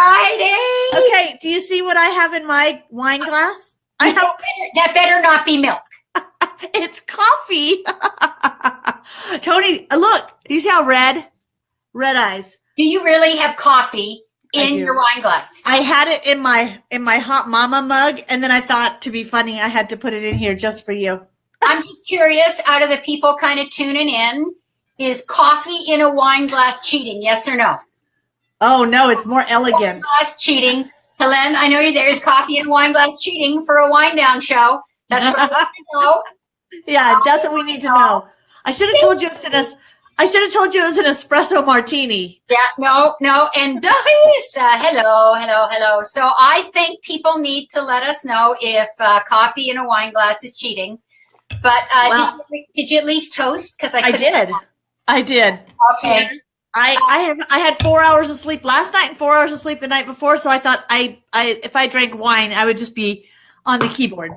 Friday. Okay, do you see what I have in my wine glass? I have that better not be milk. it's coffee. Tony, uh, look, do you see how red? Red eyes. Do you really have coffee in your wine glass? I had it in my in my hot mama mug, and then I thought to be funny, I had to put it in here just for you. I'm just curious, out of the people kind of tuning in, is coffee in a wine glass cheating? Yes or no? Oh no, it's more elegant. Wine glass cheating. Helen, I know you there is coffee and wine glass cheating for a wine down show. That's what I know. Yeah, that's what we need to know. I should have told you it's in a I should have told you it was an espresso martini. Yeah, no, no. And Doris, uh, hello, hello, hello. So I think people need to let us know if uh, coffee in a wine glass is cheating. But uh, did, you, did, you, at least toast? Because I, I did. I did. Okay. I, I have I had four hours of sleep last night and four hours of sleep the night before, so I thought I I if I drank wine, I would just be on the keyboard.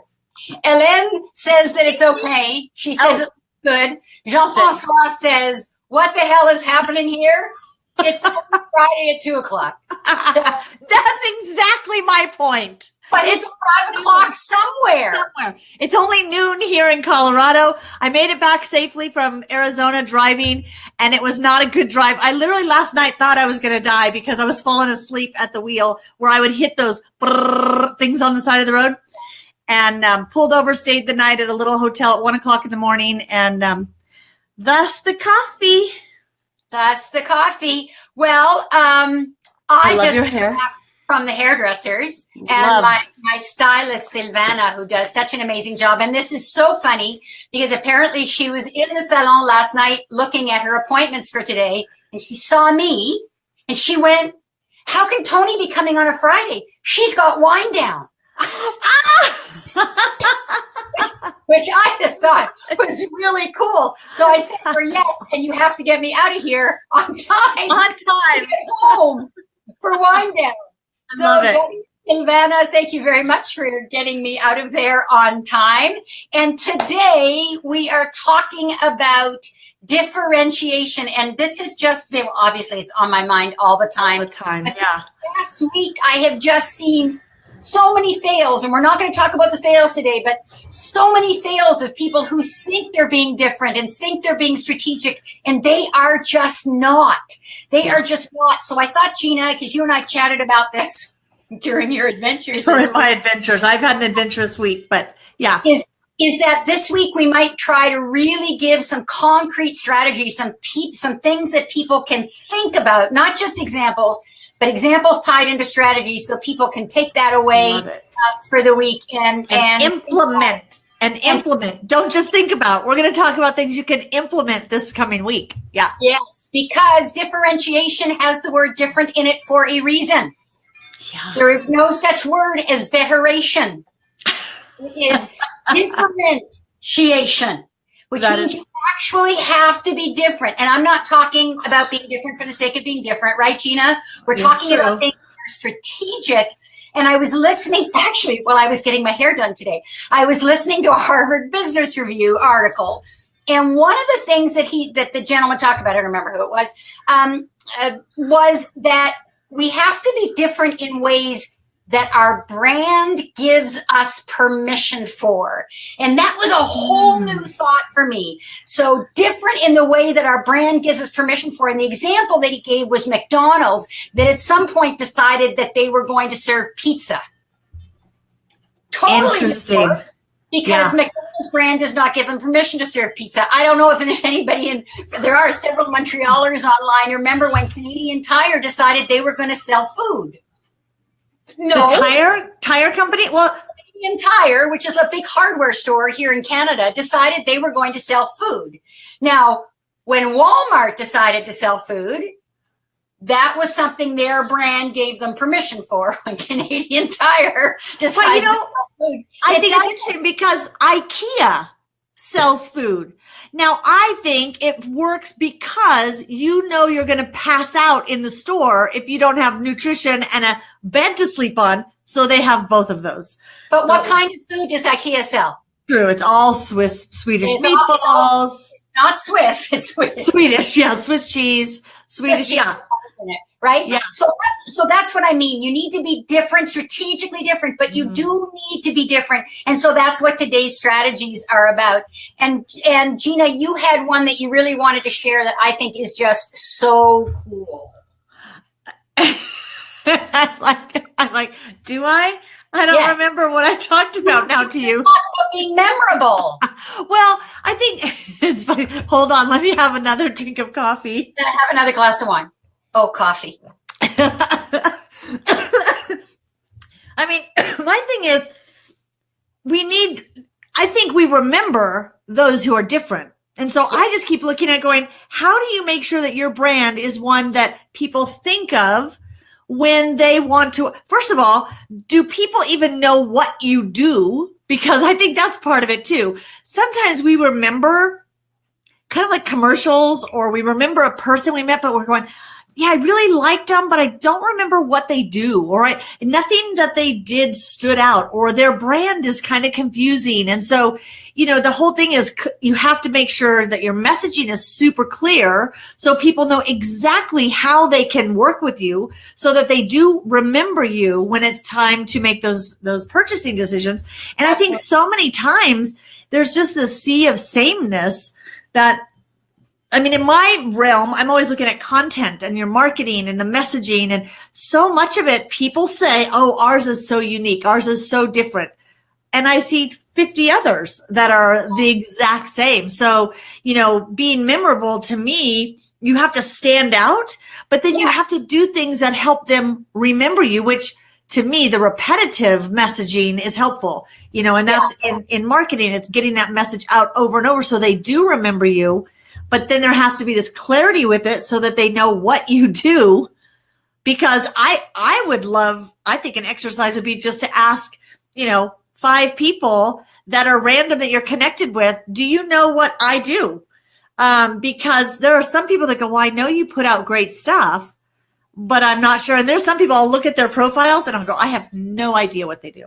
Hélène says that it's okay. She oh. says oh. it's good. Jean-Francois says what the hell is happening here? It's Friday at two o'clock. That's exactly my point. But it's, it's five o'clock somewhere. Somewhere. It's only noon here in Colorado. I made it back safely from Arizona driving, and it was not a good drive. I literally last night thought I was going to die because I was falling asleep at the wheel where I would hit those things on the side of the road and um, pulled over, stayed the night at a little hotel at one o'clock in the morning, and um, Thus the coffee. That's the coffee. Well, um, I, I love just your hair. From the hairdressers and my, my stylist Silvana, who does such an amazing job. And this is so funny because apparently she was in the salon last night looking at her appointments for today, and she saw me and she went, "How can Tony be coming on a Friday? She's got wine down." which I just thought was really cool. So I said for yes, and you have to get me out of here on time. On time. home for wine down. So Love it. Silvana, thank you very much for getting me out of there on time. And today we are talking about differentiation. And this has just been, obviously it's on my mind all the time. All the time, yeah. Last week I have just seen so many fails, and we're not going to talk about the fails today, but so many fails of people who think they're being different and think they're being strategic, and they are just not. They yeah. are just not. So I thought, Gina, because you and I chatted about this during your adventures. During my adventures. I've had an adventurous week, but yeah. Is is that this week we might try to really give some concrete strategies, some pe- some things that people can think about, not just examples, but examples tied into strategies so people can take that away uh, for the week and, and, and implement and implement. Don't just think about. We're going to talk about things you can implement this coming week. Yeah. Yes, because differentiation has the word different in it for a reason. Yeah. There is no such word as betteration. It is differentiation which that means is- you actually have to be different. And I'm not talking about being different for the sake of being different, right, Gina? We're talking true. about things that are strategic. And I was listening, actually, while I was getting my hair done today, I was listening to a Harvard Business Review article. And one of the things that he, that the gentleman talked about, I don't remember who it was, um, uh, was that we have to be different in ways that our brand gives us permission for. And that was a whole new hmm. thought for me. So different in the way that our brand gives us permission for. And the example that he gave was McDonald's that at some point decided that they were going to serve pizza. Totally Interesting. Because yeah. McDonald's brand does not give them permission to serve pizza. I don't know if there's anybody in, there are several Montrealers online. Remember when Canadian Tire decided they were going to sell food? No. The tire tire company? Well, Canadian Tire, which is a big hardware store here in Canada, decided they were going to sell food. Now, when Walmart decided to sell food, that was something their brand gave them permission for. When Canadian Tire decided but you know, to sell food, I think it's interesting because IKEA sells food. Now, I think it works because you know you're going to pass out in the store if you don't have nutrition and a bed to sleep on. So they have both of those. But so, what kind of food does IKEA sell? True. It's all Swiss, Swedish it's meatballs. All, not Swiss. It's Swedish. Swedish. Yeah. Swiss cheese. Swedish. Swiss yeah. Right? Yeah. So that's so that's what I mean. You need to be different, strategically different, but you Mhm. do need to be different. And so that's what today's strategies are about. And and Gina, you had one that you really wanted to share that I think is just so cool. I'm like, I'm like, do I? I don't Yes. remember what I talked about now to you. Being memorable. Well, I think it's funny. Hold on, let me have another drink of coffee. Have another glass of wine. Oh, coffee. I mean, my thing is, we need, I think we remember those who are different. And so I just keep looking at going, how do you make sure that your brand is one that people think of when they want to? First of all, do people even know what you do? Because I think that's part of it too. Sometimes we remember kind of like commercials or we remember a person we met, but we're going, yeah, I really liked them, but I don't remember what they do, or I, nothing that they did stood out, or their brand is kind of confusing. And so, you know, the whole thing is you have to make sure that your messaging is super clear so people know exactly how they can work with you so that they do remember you when it's time to make those those purchasing decisions. And I think so many times there's just this sea of sameness that I mean, in my realm, I'm always looking at content and your marketing and the messaging. And so much of it, people say, oh, ours is so unique. Ours is so different. And I see 50 others that are the exact same. So, you know, being memorable to me, you have to stand out, but then you have to do things that help them remember you, which to me, the repetitive messaging is helpful, you know, and that's in, in marketing, it's getting that message out over and over so they do remember you but then there has to be this clarity with it so that they know what you do. Because i i would love i think an exercise would be just to ask you know five people that are random that you're connected with do you know what i do? Um, because there are some people that go well i know you put out great stuff but i'm not sure. And there's some people i'll look at their profiles and i'll go i have no idea what they do.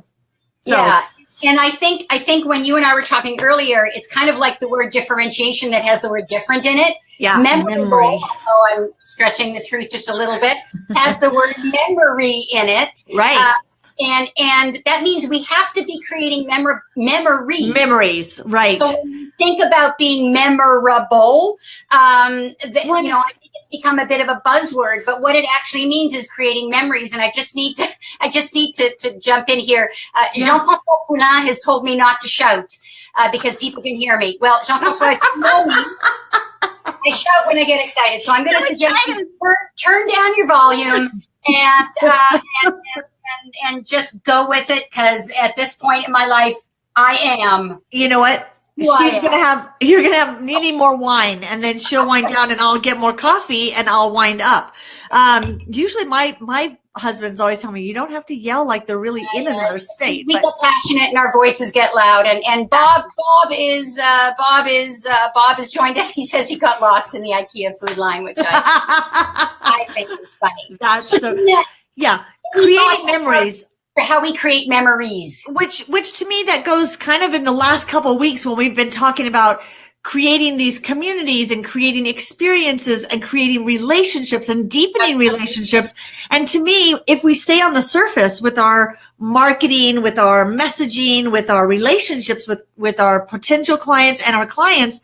So yeah. And I think I think when you and I were talking earlier, it's kind of like the word differentiation that has the word different in it. yeah Memorable, memory although I'm stretching the truth just a little bit, has the word memory in it. right Uh, and and that means we have to be creating memor- memories. memories right So think about being memorable, um, that, you know, I it's become a bit of a buzzword, but what it actually means is creating memories. And I just need to, I just need to, to jump in here. Uh, Yeah. Jean-François Poulin has told me not to shout uh, because people can hear me. Well, Jean-François, if you know me, I shout when I get excited. So I'm going to So suggest you turn, turn down your volume and, uh, and, and, and, and just go with it because at this point in my life, I am. you know what? She's gonna have you're gonna have needing more wine, and then she'll wind down, and I'll get more coffee, and I'll wind up. Um, usually, my my husband's always telling me you don't have to yell like they're really in another state. We But get passionate and our voices get loud. And and Bob Bob is uh, Bob is uh, Bob has joined us. He says he got lost in the IKEA food line, which I, I think is funny. that's so Yeah, yeah, creating memories. How we create memories. which which to me that goes kind of in the last couple of weeks when we've been talking about creating these communities and creating experiences and creating relationships and deepening relationships and to me if we stay on the surface with our marketing with our messaging with our relationships with with our potential clients and our clients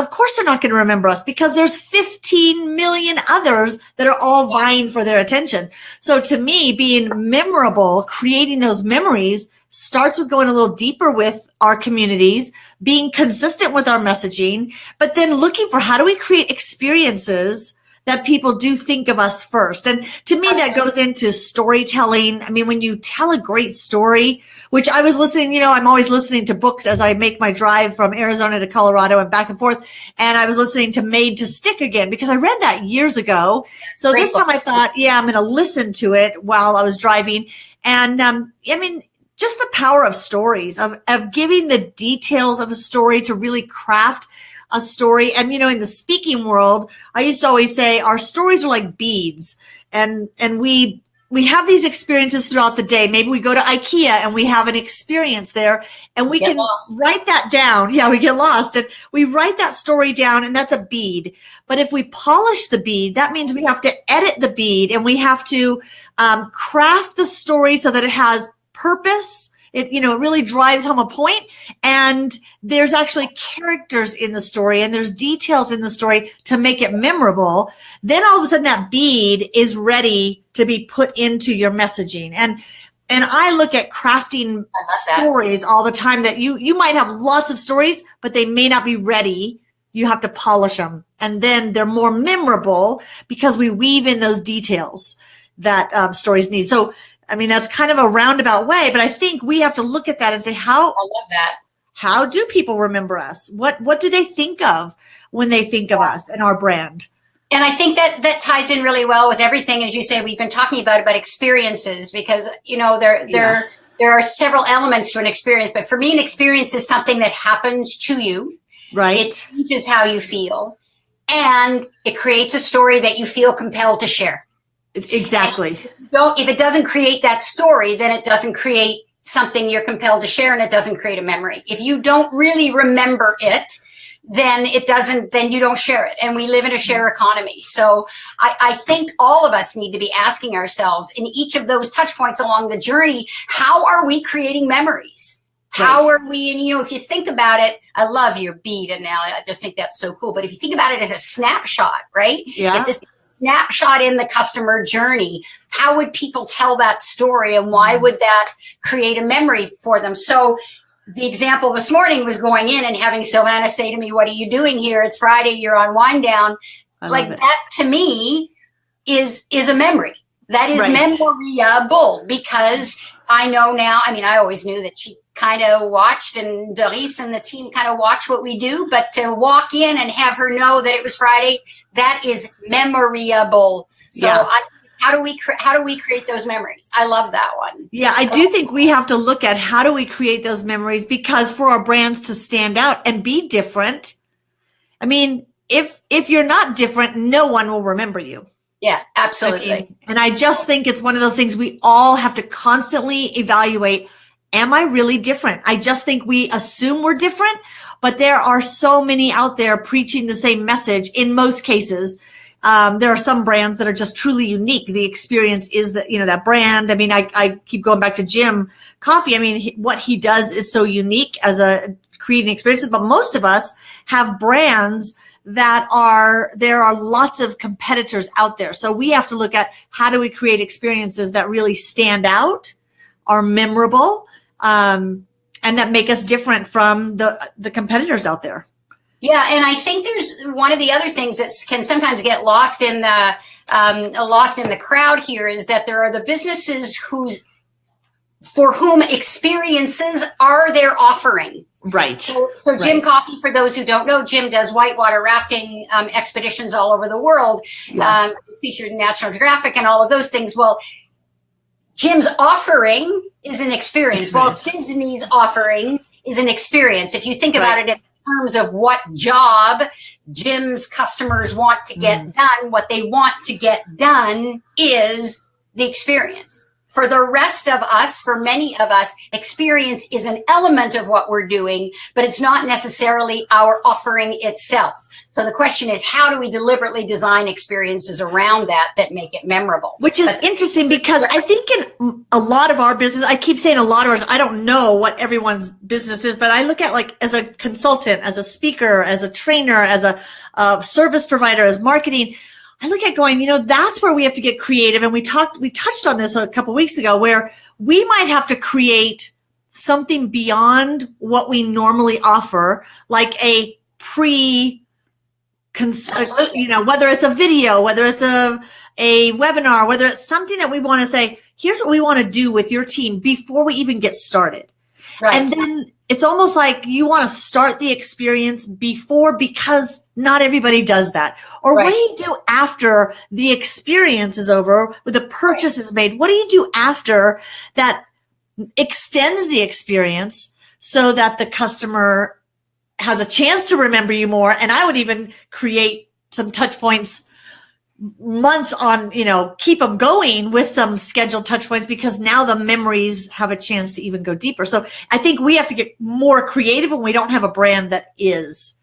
of course they're not going to remember us because there's 15 million others that are all vying for their attention. So to me, being memorable, creating those memories starts with going a little deeper with our communities, being consistent with our messaging, but then looking for how do we create experiences that people do think of us first. And to me, that goes into storytelling. I mean, when you tell a great story, which I was listening, you know, I'm always listening to books as I make my drive from Arizona to Colorado and back and forth. And I was listening to Made to Stick again because I read that years ago. So Great this book. time I thought, yeah, I'm going to listen to it while I was driving. And um, I mean, just the power of stories, of, of giving the details of a story to really craft a story. And, you know, in the speaking world, I used to always say our stories are like beads and, and we, we have these experiences throughout the day. Maybe we go to IKEA and we have an experience there and we can lost. write that down. Yeah, we get lost and we write that story down and that's a bead. But if we polish the bead, that means we have to edit the bead and we have to um, craft the story so that it has purpose. It, you know, it really drives home a point and there's actually characters in the story and there's details in the story to make it memorable. Then all of a sudden that bead is ready to be put into your messaging. And, and I look at crafting stories all the time that you, you might have lots of stories, but they may not be ready. You have to polish them and then they're more memorable because we weave in those details that um, stories need. So, I mean, that's kind of a roundabout way, but I think we have to look at that and say, how, I love that. how do people remember us? What, what do they think of when they think of us and our brand? And I think that that ties in really well with everything, as you say, we've been talking about about experiences because you know there there there are several elements to an experience, but for me, an experience is something that happens to you. Right. It teaches how you feel, and it creates a story that you feel compelled to share. Exactly. Don't if it doesn't create that story, then it doesn't create something you're compelled to share, and it doesn't create a memory. If you don't really remember it, then it doesn't, then you don't share it. And we live in a share mm-hmm. economy. So I, I think all of us need to be asking ourselves in each of those touch points along the journey, how are we creating memories? How are we, and you know, if you think about it, I love your beat analogy. I just think that's so cool. But if you think about it as a snapshot, right? Yeah. If this snapshot in the customer journey, how would people tell that story and why would that create a memory for them? So the example this morning was going in and having Sylvana say to me, what are you doing here? It's Friday. You're on wine down. I like that to me is, is a memory. That is Right. memorable because I know now, I mean, I always knew that she kind of watched and Doris and the team kind of watch what we do, but to walk in and have her know that it was Friday, that is memorable. So Yeah. I, how do we, how do we create those memories? I love that one. Yeah, I do think we have to look at how do we create those memories because for our brands to stand out and be different. I mean, if if you're not different, no one will remember you. Yeah, I absolutely. mean, and I just think it's one of those things we all have to constantly evaluate. Am I really different? I just think we assume we're different, but there are so many out there preaching the same message in most cases. Um, there are some brands that are just truly unique. The experience is that, you know, that brand. I mean, I, I keep going back to Jim Coffey. I mean, he, what he does is so unique as a creating experiences, but most of us have brands that are there are lots of competitors out there so we have to look at how do we create experiences that really stand out are memorable um, and that make us different from the the competitors out there Yeah, and I think there's one of the other things that can sometimes get lost in the um, lost in the crowd here is that there are the businesses whose for whom experiences are their offering. right So, so Jim Right. Coffey, for those who don't know, Jim does whitewater rafting um, expeditions all over the world, Yeah. um, featured in National Geographic and all of those things. Well, Jim's offering is an experience. Well, Disney's offering is an experience. If you think about it in terms of what job Jim's customers want to get Mm. done, what they want to get done is the experience. For the rest of us, for many of us, experience is an element of what we're doing, but it's not necessarily our offering itself. So the question is, how do we deliberately design experiences around that that make it memorable? which is But- interesting because i think in a lot of our business i keep saying a lot of ours i don't know what everyone's business is but i look at like as a consultant as a speaker as a trainer as a, uh service provider as marketing I look at going, you know, that's where we have to get creative. And we talked, we touched on this a couple weeks ago where we might have to create something beyond what we normally offer, like a pre, uh, you know, whether it's a video, whether it's a, a webinar, whether it's something that we want to say, here's what we want to do with your team before we even get started. Right. And then it's almost like you want to start the experience before because not everybody does that. Or what do you do after the experience is over, the purchase is made? What do you do after that extends the experience so that the customer has a chance to remember you more? And I would even create some touch points months on, you know, keep them going with some scheduled touch points because now the memories have a chance to even go deeper. So I think we have to get more creative when we don't have a brand that is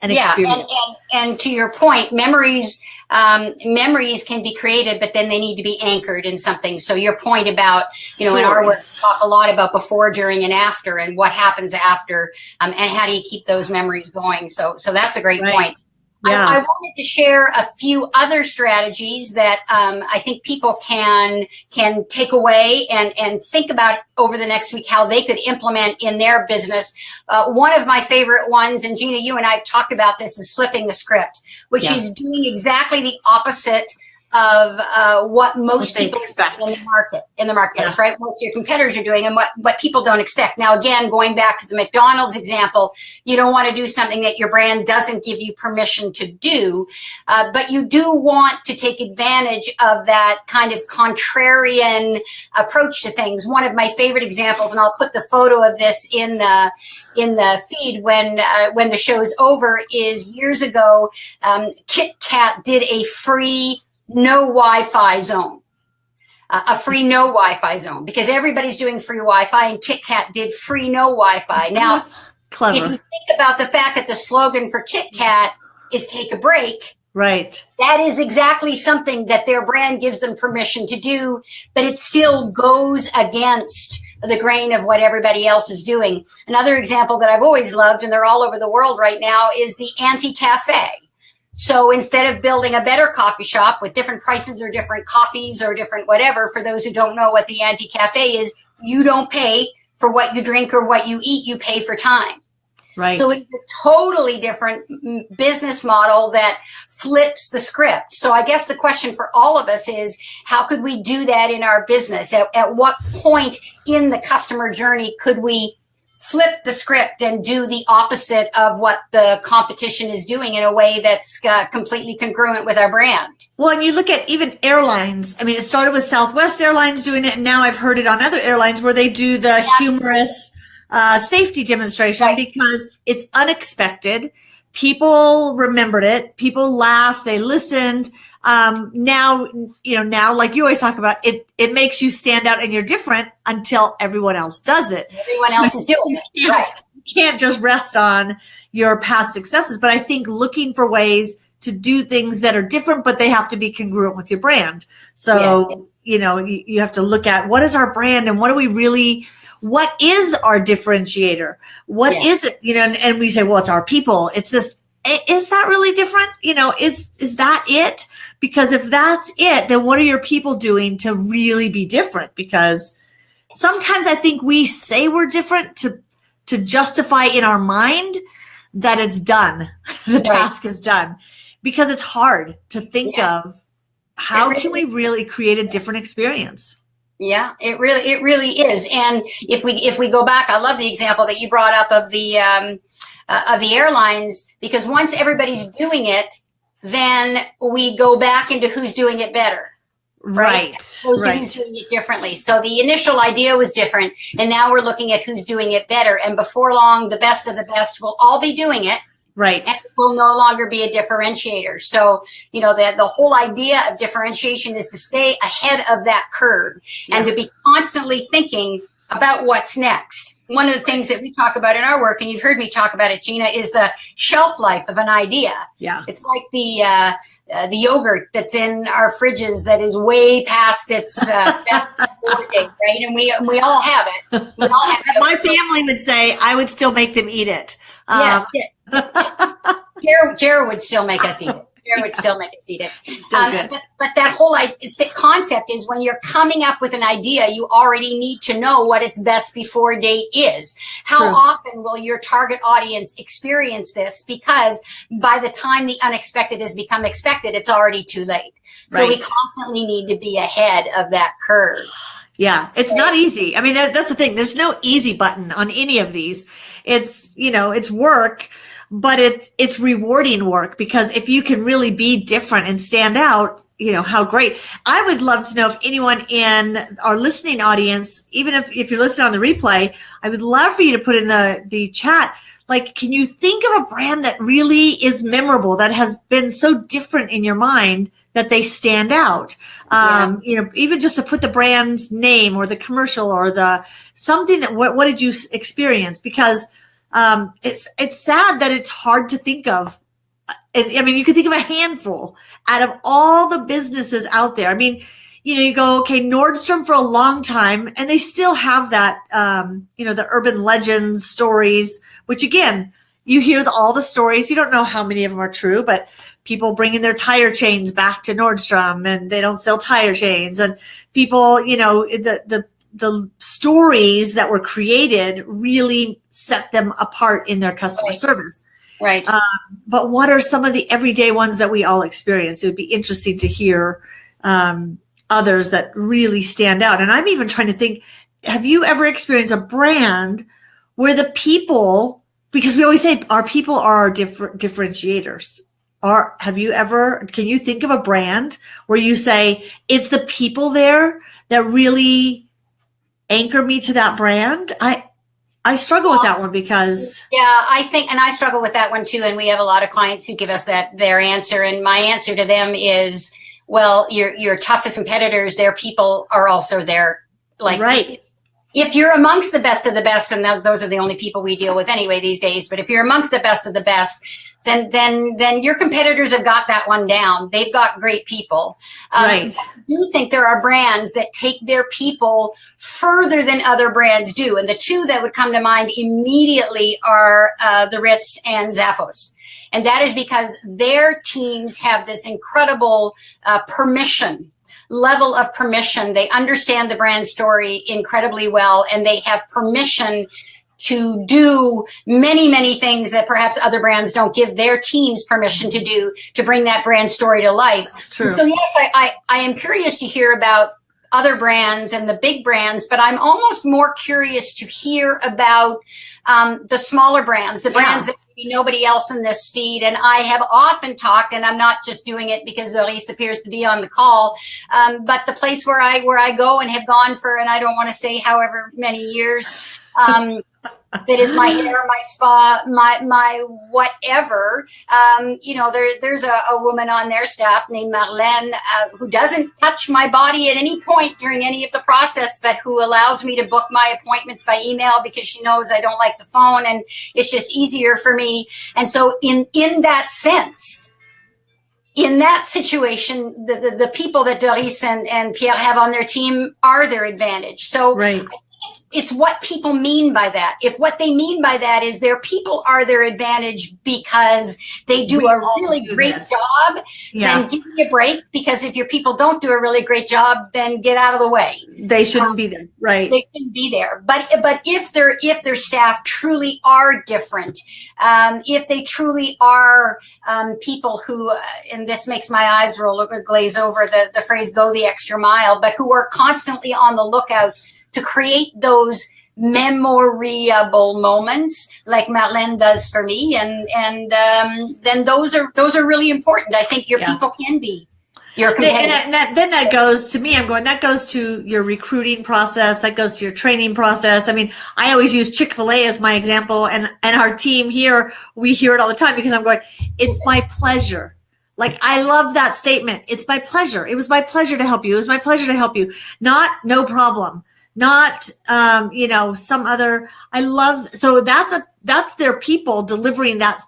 an yeah, experience. And, and, and to your point, memories um, memories can be created, but then they need to be anchored in something. So your point about, you know, in our work, we talk a lot about before, during, and after, and what happens after, um, and how do you keep those memories going. So, so that's a great Right. point. Yeah. I, I wanted to share a few other strategies that um, I think people can can take away and and think about over the next week how they could implement in their business. Uh, one of my favorite ones, and Gina, you and I have talked about this, is flipping the script, which Yeah. is doing exactly the opposite of uh, what most What people expect. in the market in the marketplace, right? Most of your competitors are doing, and what what people don't expect. Now, again, going back to the McDonald's example, you don't want to do something that your brand doesn't give you permission to do, uh, but you do want to take advantage of that kind of contrarian approach to things. One of my favorite examples, and I'll put the photo of this in the in the feed when uh, when the show's over, is years ago. Um, Kit Kat did a free no Wi-Fi zone. Uh, a free no Wi-Fi zone because everybody's doing free Wi-Fi and KitKat did free no Wi-Fi. Now, if you think about the fact that the slogan for KitKat is take a break, Right. that is exactly something that their brand gives them permission to do, but it still goes against the grain of what everybody else is doing. Another example that I've always loved, and they're all over the world right now, is the anti cafe. So instead of building a better coffee shop with different prices or different coffees or different whatever, for those who don't know what the anti cafe is, you don't pay for what you drink or what you eat, you pay for time. Right. So it's a totally different business model that flips the script. So I guess the question for all of us is how could we do that in our business? At, at what point in the customer journey could we flip the script and do the opposite of what the competition is doing in a way that's uh, completely congruent with our brand? Well, and you look at even airlines. I mean, it started with Southwest Airlines doing it, and now I've heard it on other airlines where they do the humorous uh, safety demonstration Right. because it's unexpected. People remembered it. People laughed. They listened. Um, now, you know, now, like you always talk about, it it makes you stand out and you're different until everyone else does it. Everyone else is doing it. You can't, you can't just rest on your past successes. But I think looking for ways to do things that are different, but they have to be congruent with your brand. So, Yes. you know, you, you have to look at what is our brand and what do we really, what is our differentiator? What Yes. is it? You know, and, and we say, well, it's our people. It's this. Is that really different? You know, is is that it? Because if that's it, then what are your people doing to really be different? Because sometimes I think we say we're different to to justify in our mind that it's done. the task is done. Because it's hard to think Yeah. of how It can we really create a different experience? Yeah, it really it really is. And if we if we go back, I love the example that you brought up of the um, uh, of the airlines because once everybody's doing it, then we go back into who's doing it better. Right. Who's Right. who's doing it differently. So the initial idea was different, and now we're looking at who's doing it better. And before long, the best of the best will all be doing it, Right. and it will no longer be a differentiator. So, you know, the, the whole idea of differentiation is to stay ahead of that curve and to be constantly thinking about what's next. One of the things that we talk about in our work, and you've heard me talk about it, Gina, is the shelf life of an idea. Yeah. It's like the uh, uh, the yogurt that's in our fridges that is way past its uh, best date, right? And we we all have it. We all have it. My family would say I would still make them eat it. Yes, Um, Jared, Jared would still make us eat it. Jared would still make us eat it. it's still Um, but, but that whole concept is when you're coming up with an idea, you already need to know what its best before date is. How True. often will your target audience experience this? Because by the time the unexpected has become expected, it's already too late. So we constantly need to be ahead of that curve. Yeah, it's not easy. I mean, that, that's the thing. There's no easy button on any of these. It's, you know, it's work, but it's, it's rewarding work because if you can really be different and stand out, you know, how great. I would love to know if anyone in our listening audience, even if, if you're listening on the replay, I would love for you to put in the, the chat, like can you think of a brand that really is memorable that has been so different in your mind that they stand out um, yeah. you know even just to put the brand's name or the commercial or the something that what, what did you experience because um, it's it's sad that it's hard to think of I mean, you could think of a handful out of all the businesses out there. I mean, you know, you go, okay, Nordstrom for a long time, and they still have that, um, you know, the urban legends stories, which again, you hear the, all the stories. You don't know how many of them are true, but people bringing their tire chains back to Nordstrom and they don't sell tire chains. And people, you know, the, the, the stories that were created really set them apart in their customer right. service. Right. Um, but what are some of the everyday ones that we all experience? It would be interesting to hear um, others that really stand out. And I'm even trying to think, have you ever experienced a brand where the people, because we always say our people are our different differentiators. Are, have you ever, can you think of a brand where you say it's the people there that really anchor me to that brand? I, I struggle with that one because yeah, I think, and I struggle with that one too. And we have a lot of clients who give us that their answer, and my answer to them is well, your your toughest competitors, their people are also there. Like right. If you're amongst the best of the best, and those are the only people we deal with anyway these days, but if you're amongst the best of the best, then then then your competitors have got that one down. They've got great people. Um, right. I do think there are brands that take their people further than other brands do, and the two that would come to mind immediately are uh, the Ritz and Zappos. And that is because their teams have this incredible uh, permission level of permission. They understand the brand story incredibly well and they have permission to do many, many things that perhaps other brands don't give their teams permission to do to bring that brand story to life. True. So yes, I, I, I am curious to hear about other brands and the big brands, but I'm almost more curious to hear about um, the smaller brands, the brands yeah. that nobody else in this feed. And I have often talked, and I'm not just doing it because Doris appears to be on the call, um, but the place where I where I go and have gone for, and I don't want to say however many years, um, that is my hair, my spa, my my whatever. Um, you know, there there's a, a, woman on their staff named Marlene uh, who doesn't touch my body at any point during any of the process, but who allows me to book my appointments by email because she knows I don't like the phone and it's just easier for me. And so, in in that sense, in that situation, the, the, the, people that Doris and, and Pierre have on their team are their advantage. So right it's, it's what people mean by that. If what they mean by that is their people are their advantage because they do we a really do great this. job, yeah. then give me a break. Because if your people don't do a really great job, then get out of the way. They shouldn't um, be there, right? They shouldn't be there. But but if their if their staff truly are different, um, if they truly are um, people who, uh, and this makes my eyes roll glaze over the the phrase "go the extra mile," but who are constantly on the lookout to create those memorable moments like Marlene does for me. And, and, um, then those are, those are really important. I think your yeah. people can be your and, that, then that goes to me. I'm going, that goes to your recruiting process. That goes to your training process. I mean, I always use Chick-fil-A as my example and, and our team here, we hear it all the time because I'm going, it's my pleasure. Like I love that statement. It's my pleasure. It was my pleasure to help you. It was my pleasure to help you. Not no problem not um, you know some other i love so that's a that's their people delivering that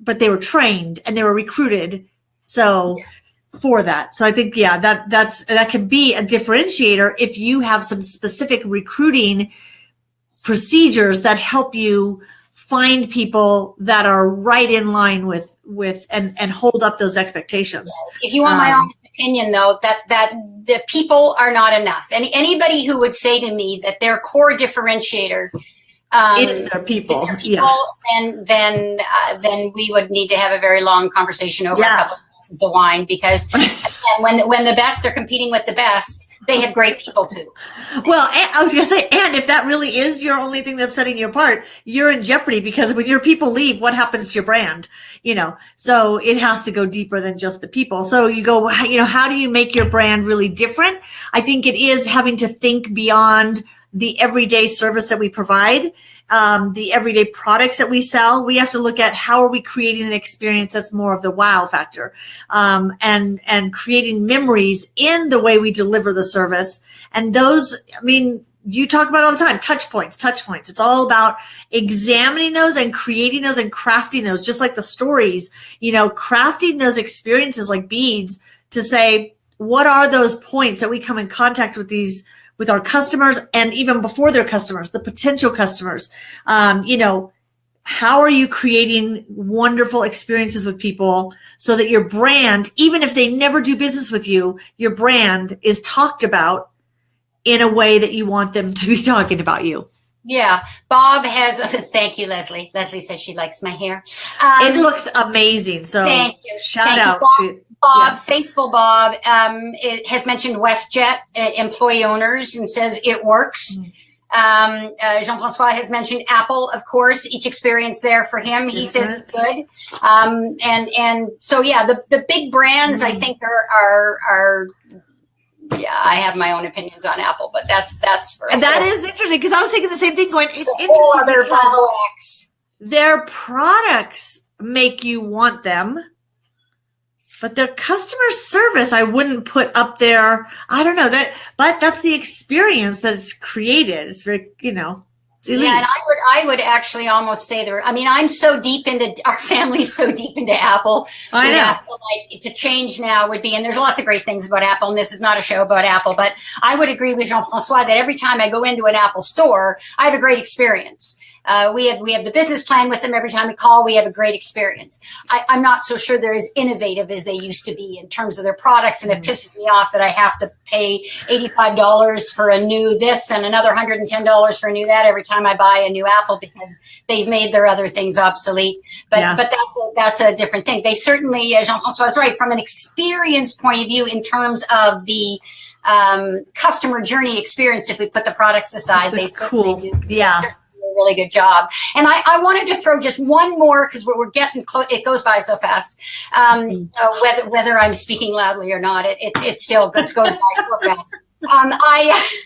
but they were trained and they were recruited so yeah. for that so i think yeah that that's that can be a differentiator if you have some specific recruiting procedures that help you find people that are right in line with with and and hold up those expectations if you want um, my honest opinion though that that the people are not enough. And anybody who would say to me that their core differentiator um, is their people, is their people yeah. then then uh, then we would need to have a very long conversation over yeah. a couple glasses of wine because when when the best are competing with the best, they have great people too. Well, I was going to say, and if that really is your only thing that's setting you apart, you're in jeopardy because when your people leave, what happens to your brand? You know, so it has to go deeper than just the people. So you go, you know, how do you make your brand really different? I think it is having to think beyond the everyday service that we provide, um, the everyday products that we sell. We have to look at how are we creating an experience that's more of the wow factor, um, and and creating memories in the way we deliver the service. And those, I mean, you talk about all the time touch points touch points it's all about examining those and creating those and crafting those just like the stories you know crafting those experiences like beads to say what are those points that we come in contact with these with our customers and even before their customers the potential customers um, you know how are you creating wonderful experiences with people so that your brand even if they never do business with you your brand is talked about in a way that you want them to be talking about you. Yeah, Bob has. A, thank you, Leslie. Leslie says she likes my hair. Um, it looks amazing. So thank you. Shout thank out you, to Bob, yeah. faithful Bob. Um, it has mentioned WestJet uh, employee owners and says it works. Mm. Um, uh, Jean-Francois has mentioned Apple, of course, each experience there for him, he says is good. Um, and, and so, yeah, the, the big brands mm. I think are, are, are yeah, I have my own opinions on Apple, but that's that's for and that is interesting because I was thinking the same thing. Going, it's interesting other because their products make you want them, but their customer service I wouldn't put up there. I don't know that, but that's the experience that's created. It's very, you know. Yeah, and I would I would actually almost say there. I mean, I'm so deep into our family's so deep into Apple. I know. To, like, to change now would be, and there's lots of great things about Apple. And this is not a show about Apple, but I would agree with Jean Francois that every time I go into an Apple store, I have a great experience. Uh, we have we have the business plan with them every time we call. We have a great experience. I, am not so sure they're as innovative as they used to be in terms of their products, and it mm. pisses me off that I have to pay $85 for a new this and another $110 for a new that every time I buy a new Apple because they've made their other things obsolete. But yeah. but that's a, that's a different thing. They certainly, uh, Jean-François is right from an experience point of view in terms of the um, customer journey experience. If we put the products aside, they cool. Do, yeah really good job. And I, I wanted to throw just one more because we're, we're, getting close. It goes by so fast. Um, uh, whether whether I'm speaking loudly or not, it, it, it still goes, goes by so fast. Um, I,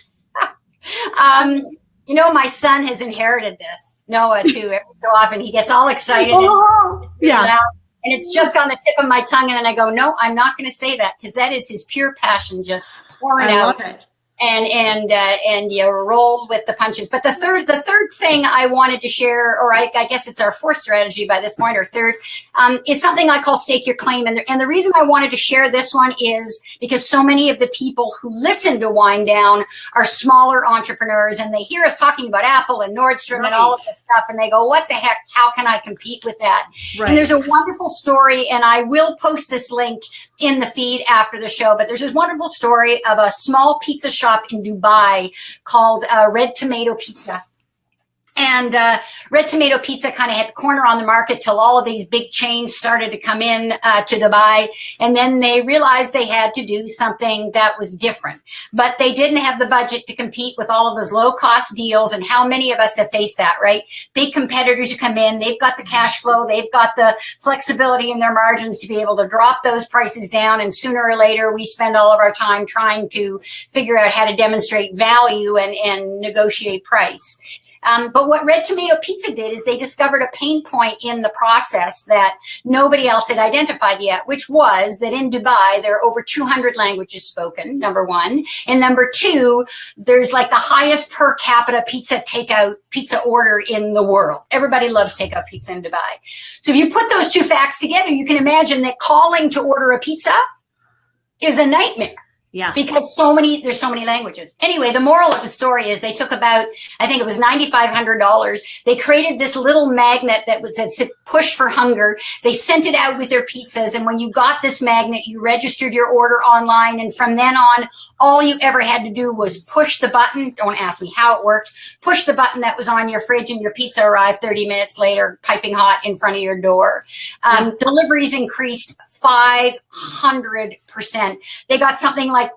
um, you know, my son has inherited this. Noah too. Every so often he gets all excited. Oh, and, yeah. And it's just on the tip of my tongue, and then I go, "No, I'm not going to say that because that is his pure passion just pouring I out." And and uh, and you roll with the punches. But the third the third thing I wanted to share, or I, I guess it's our fourth strategy by this point, or third, um, is something I call stake your claim. And the, and the reason I wanted to share this one is because so many of the people who listen to Wine Down are smaller entrepreneurs, and they hear us talking about Apple and Nordstrom right. and all of this stuff, and they go, "What the heck? How can I compete with that?" Right. And there's a wonderful story, and I will post this link in the feed after the show. But there's this wonderful story of a small pizza shop shop in Dubai called uh, Red Tomato Pizza. And uh, Red Tomato Pizza kind of had the corner on the market till all of these big chains started to come in uh, to Dubai. And then they realized they had to do something that was different. But they didn't have the budget to compete with all of those low cost deals. And how many of us have faced that, right? Big competitors who come in, they've got the cash flow, they've got the flexibility in their margins to be able to drop those prices down. And sooner or later, we spend all of our time trying to figure out how to demonstrate value and, and negotiate price. Um, but what Red Tomato Pizza did is they discovered a pain point in the process that nobody else had identified yet, which was that in Dubai, there are over 200 languages spoken, number one. And number two, there's like the highest per capita pizza takeout pizza order in the world. Everybody loves takeout pizza in Dubai. So if you put those two facts together, you can imagine that calling to order a pizza is a nightmare. Yeah. Because so many, there's so many languages. Anyway, the moral of the story is they took about, I think it was $9,500. They created this little magnet that was said push for hunger. They sent it out with their pizzas. And when you got this magnet, you registered your order online. And from then on, all you ever had to do was push the button. Don't ask me how it worked. Push the button that was on your fridge and your pizza arrived 30 minutes later, piping hot in front of your door. Um. Deliveries increased 500%. They got something like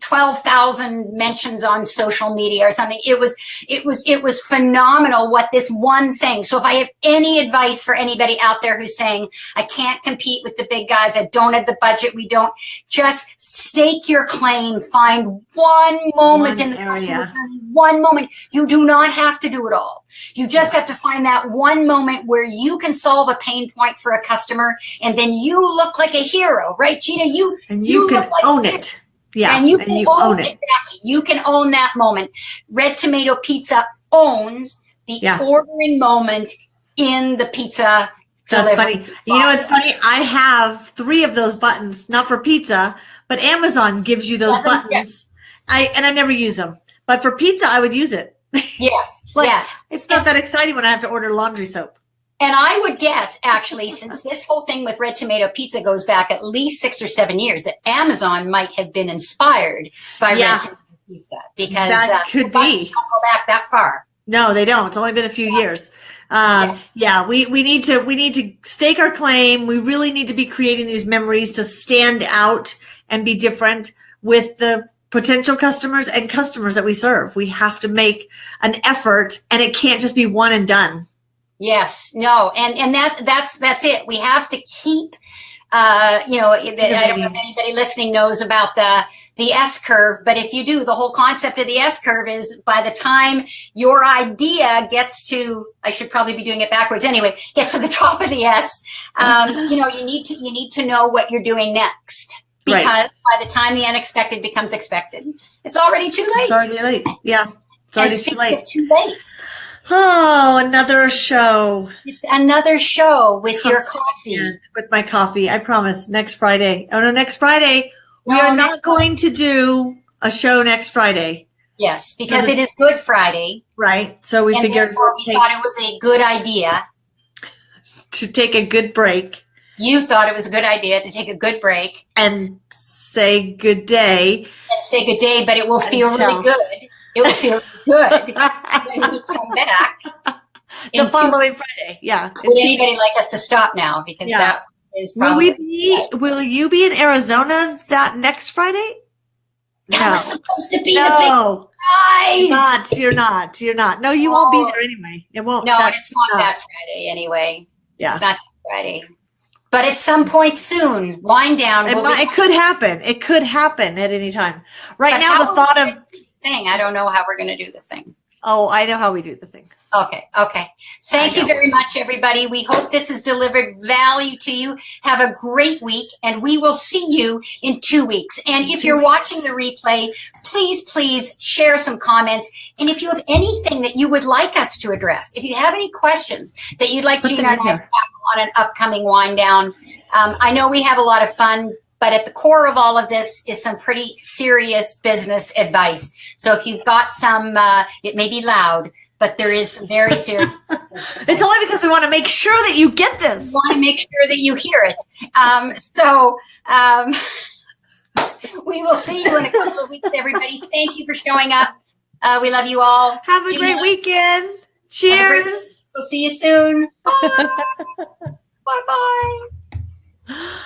12,000 mentions on social media or something. It was, it was, it was phenomenal what this one thing. So if I have any advice for anybody out there who's saying, I can't compete with the big guys, I don't have the budget, we don't, just stake your claim, find one moment One in the area. one moment. You do not have to do it all. You just have to find that one moment where you can solve a pain point for a customer and then you look like a hero, right, Gina? You, And you, You can look like own it. Yeah. and you and can you own, own it. Exactly. You can own that moment. Red Tomato Pizza owns the Yeah. ordering moment in the pizza. That's funny. You know, it's funny. I have three of those buttons, not for pizza, but Amazon gives you those buttons. I and I never use them, but for pizza, I would use it. Yes. Like- yeah. It's not that exciting when I have to order laundry soap. And I would guess, actually, since this whole thing with Red Tomato Pizza goes back at least six or seven years, that Amazon might have been inspired by Yeah. Red Tomato Pizza because That uh, could be. don't go back that far. No, they don't. It's only been a few years. Um, yeah, we, we need to we need to stake our claim. We really need to be creating these memories to stand out and be different with the potential customers and customers that we serve. We have to make an effort, and it can't just be one and done. Yes, no, and and that that's that's it. We have to keep, uh, you know, I don't know if anybody listening knows about the the S curve, but if you do, the whole concept of the S curve is by the time your idea gets to, I should probably be doing it backwards anyway, gets to the top of the S, um, you know, you need to you need to know what you're doing next Right. because by the time the unexpected becomes expected, it's already too late. It's already late. Yeah, it's already too late. too late, Oh, another show. it's another show with your coffee. With my coffee, I promise. Next Friday. Oh no, next Friday. We are not going to do a show next Friday, Yes, because it is Good Friday, right? So we figured we'll we take, thought it was a good idea. to take a good break You thought it was a good idea to take a good break and say good day. and say good day, but it will feel Until- really good. It will feel good. And then we come back. the in following Friday. Yeah. Would anybody like us to stop now? Because Yeah. that is Will we be will you be in Arizona that next Friday? that was No. supposed to be the big prize. not. You're not. You're not. No, you won't be there anyway. It won't. no, it's not no. that Friday anyway. Yeah. It's not Friday. But at some point soon, wine down. It, might, it could happen. It could happen at any time. Right But now, the thought of thing. I don't know how we're going to do the thing. Oh, I know how we do the thing. Okay, okay. Thank you very much, everybody. We hope this has delivered value to you. Have a great week, and we will see you in two weeks. And if you're watching the replay, please, please share some comments. And if you have anything that you would like us to address, if you have any questions that you'd like Put Gina and I to on an upcoming wine down, um, I know we have a lot of fun, but at the core of all of this is some pretty serious business advice. So if you've got some, uh, it may be loud, but there is some very serious. It's only because we want to make sure that you get this. We want to make sure that you hear it. Um, so um, we will see you in a couple of weeks, everybody. Thank you for showing up. Uh, we love you all. Have a Gina, great weekend. A great- Cheers. We'll see you soon. Bye. Bye bye.